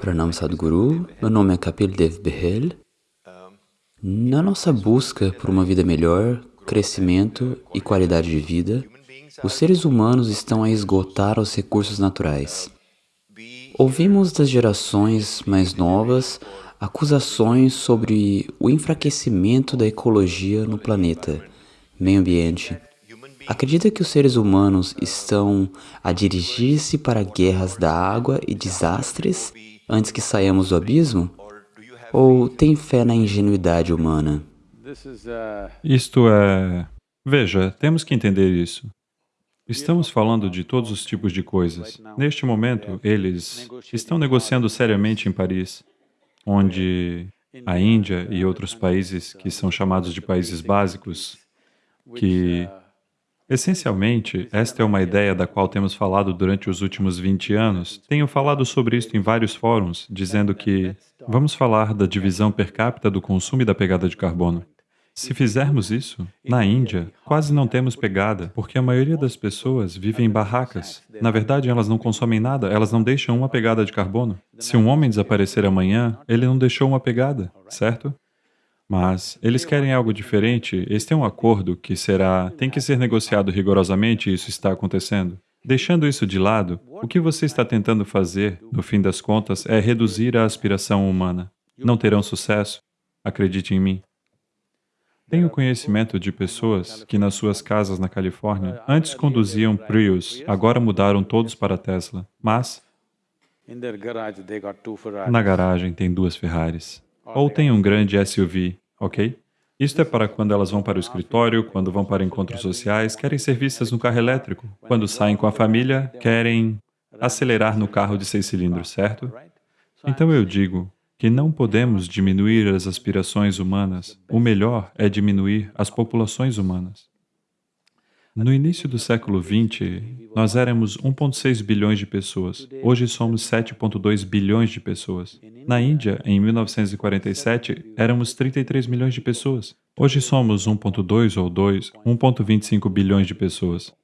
Pranam Sadhguru, meu nome é Kapil Dev Behel. Na nossa busca por uma vida melhor, crescimento e qualidade de vida, os seres humanos estão a esgotar os recursos naturais. Ouvimos das gerações mais novas acusações sobre o enfraquecimento da ecologia no planeta, meio ambiente. Acredita que os seres humanos estão a dirigir-se para guerras da água e desastres antes que saiamos do abismo? Ou tem fé na ingenuidade humana? Isto é... Veja, temos que entender isso. Estamos falando de todos os tipos de coisas. Neste momento, eles estão negociando seriamente em Paris, onde a Índia e outros países que são chamados de países básicos, que Essencialmente, esta é uma ideia da qual temos falado durante os últimos 20 anos. Tenho falado sobre isto em vários fóruns, dizendo que vamos falar da divisão per capita do consumo e da pegada de carbono. Se fizermos isso, na Índia, quase não temos pegada, porque a maioria das pessoas vive em barracas. Na verdade, elas não consomem nada, elas não deixam uma pegada de carbono. Se um homem desaparecer amanhã, ele não deixou uma pegada, certo? Mas eles querem algo diferente, eles têm um acordo que será, tem que ser negociado rigorosamente e isso está acontecendo. Deixando isso de lado, o que você está tentando fazer, no fim das contas, é reduzir a aspiração humana. Não terão sucesso, acredite em mim. Tenho conhecimento de pessoas que nas suas casas na Califórnia antes conduziam Prius, agora mudaram todos para Tesla, mas na garagem tem duas Ferraris ou tem um grande SUV, ok? Isto é para quando elas vão para o escritório, quando vão para encontros sociais, querem ser vistas no carro elétrico. Quando saem com a família, querem acelerar no carro de seis cilindros, certo? Então eu digo que não podemos diminuir as aspirações humanas, o melhor é diminuir as populações humanas. No início do século XX, nós éramos 1,6 bilhões de pessoas. Hoje somos 7,2 bilhões de pessoas. Na Índia, em 1947, éramos 33 milhões de pessoas. Hoje somos 1,2 ou 2, 1,25 bilhões de pessoas.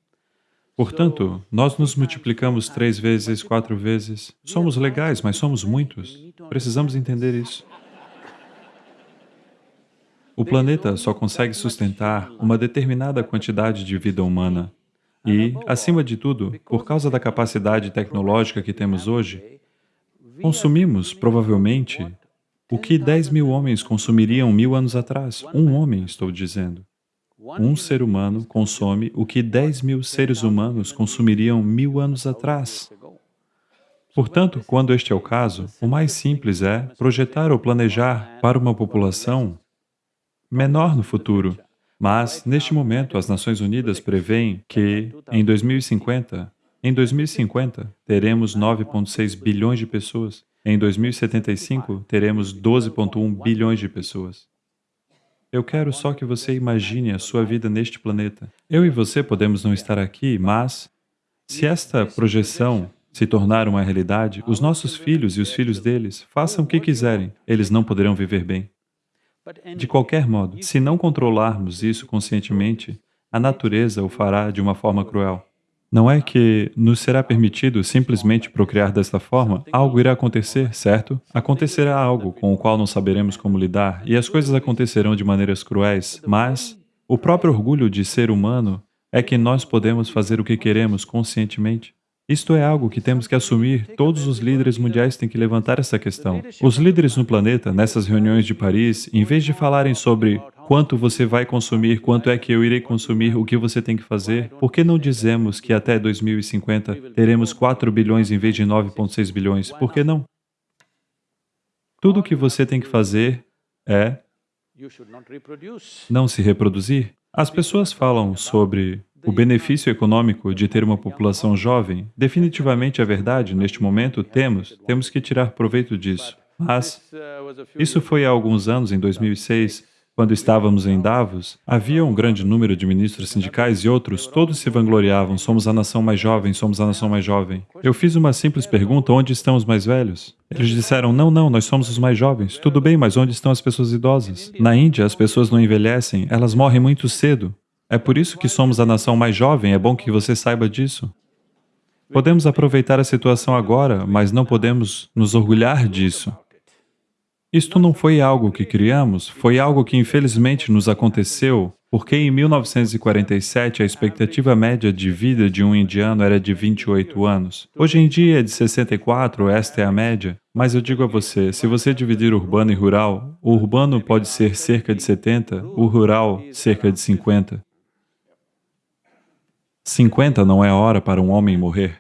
Portanto, nós nos multiplicamos três vezes, quatro vezes. Somos legais, mas somos muitos. Precisamos entender isso. O planeta só consegue sustentar uma determinada quantidade de vida humana. E, acima de tudo, por causa da capacidade tecnológica que temos hoje, consumimos, provavelmente, o que 10 mil homens consumiriam mil anos atrás. Um homem, estou dizendo. Um ser humano consome o que 10 mil seres humanos consumiriam mil anos atrás. Portanto, quando este é o caso, o mais simples é projetar ou planejar para uma população menor no futuro. Mas, neste momento, as Nações Unidas preveem que, em 2050, em 2050, teremos 9,6 bilhões de pessoas. Em 2075, teremos 12,1 bilhões de pessoas. Eu quero só que você imagine a sua vida neste planeta. Eu e você podemos não estar aqui, mas se esta projeção se tornar uma realidade, os nossos filhos e os filhos deles façam o que quiserem, eles não poderão viver bem. De qualquer modo, se não controlarmos isso conscientemente, a natureza o fará de uma forma cruel. Não é que nos será permitido simplesmente procriar desta forma, algo irá acontecer, certo? Acontecerá algo com o qual não saberemos como lidar, e as coisas acontecerão de maneiras cruéis, mas o próprio orgulho de ser humano é que nós podemos fazer o que queremos conscientemente. Isto é algo que temos que assumir, todos os líderes mundiais têm que levantar essa questão. Os líderes no planeta, nessas reuniões de Paris, em vez de falarem sobre quanto você vai consumir, quanto é que eu irei consumir, o que você tem que fazer, por que não dizemos que até 2050 teremos 4 bilhões em vez de 9,6 bilhões? Por que não? Tudo o que você tem que fazer é não se reproduzir. As pessoas falam sobre o benefício econômico de ter uma população jovem, definitivamente é verdade, neste momento temos, temos que tirar proveito disso. Mas isso foi há alguns anos, em 2006, quando estávamos em Davos, havia um grande número de ministros sindicais e outros, todos se vangloriavam, somos a nação mais jovem, somos a nação mais jovem. Eu fiz uma simples pergunta, onde estão os mais velhos? Eles disseram, não, não, nós somos os mais jovens. Tudo bem, mas onde estão as pessoas idosas? Na Índia, as pessoas não envelhecem, elas morrem muito cedo. É por isso que somos a nação mais jovem, é bom que você saiba disso. Podemos aproveitar a situação agora, mas não podemos nos orgulhar disso. Isto não foi algo que criamos, foi algo que infelizmente nos aconteceu, porque em 1947 a expectativa média de vida de um indiano era de 28 anos. Hoje em dia é de 64, esta é a média. Mas eu digo a você, se você dividir urbano e rural, o urbano pode ser cerca de 70, o rural cerca de 50. 50 não é hora para um homem morrer.